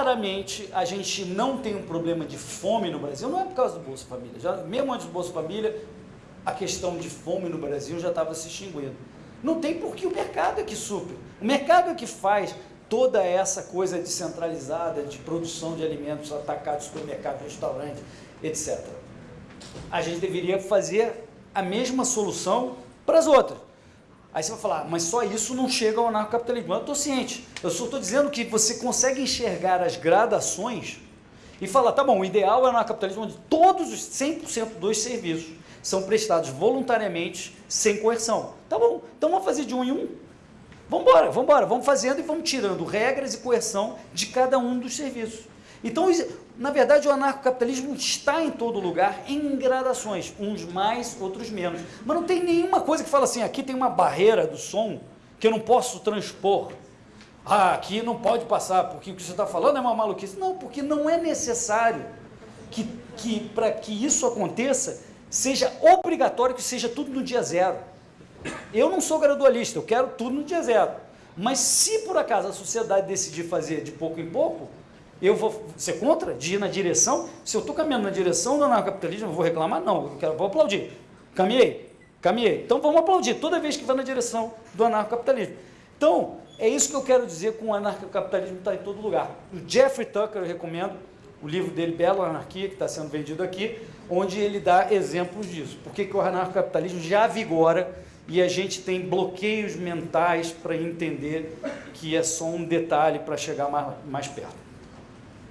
claramente a gente não tem um problema de fome no Brasil, não é por causa do Bolsa Família. Já, mesmo antes do Bolsa Família, a questão de fome no Brasil já estava se extinguindo. Não tem porque o mercado é que supre. O mercado é que faz toda essa coisa descentralizada de produção de alimentos atacados, supermercado, restaurante, etc. A gente deveria fazer a mesma solução para as outras. Aí você vai falar, mas só isso não chega ao anarcocapitalismo. Eu estou ciente. Eu só estou dizendo que você consegue enxergar as gradações e falar, tá bom, o ideal é o anarcocapitalismo onde todos os 100% dos serviços são prestados voluntariamente, sem coerção. Tá bom, então vamos fazer de um em um. Vamos embora, vamos embora, vamos fazendo e vamos tirando regras e coerção de cada um dos serviços. Então, na verdade, o anarcocapitalismo está em todo lugar, em gradações, uns mais, outros menos. Mas não tem nenhuma coisa que fala assim, aqui tem uma barreira do som que eu não posso transpor. Ah, aqui não pode passar, porque o que você está falando é uma maluquice. Não, porque não é necessário que, que para que isso aconteça, seja obrigatório que seja tudo no dia zero. Eu não sou gradualista, eu quero tudo no dia zero. Mas se por acaso a sociedade decidir fazer de pouco em pouco, eu vou ser contra, de ir na direção. Se eu estou caminhando na direção do anarcocapitalismo, eu vou reclamar? Não, eu quero, vou aplaudir. Caminhei, caminhei. Então vamos aplaudir toda vez que vai na direção do anarcocapitalismo. Então, é isso que eu quero dizer com o anarcocapitalismo está em todo lugar. O Jeffrey Tucker, eu recomendo, o livro dele, Belo Anarquia, que está sendo vendido aqui, onde ele dá exemplos disso. Por que o anarcocapitalismo já vigora e a gente tem bloqueios mentais para entender que é só um detalhe para chegar mais, mais perto.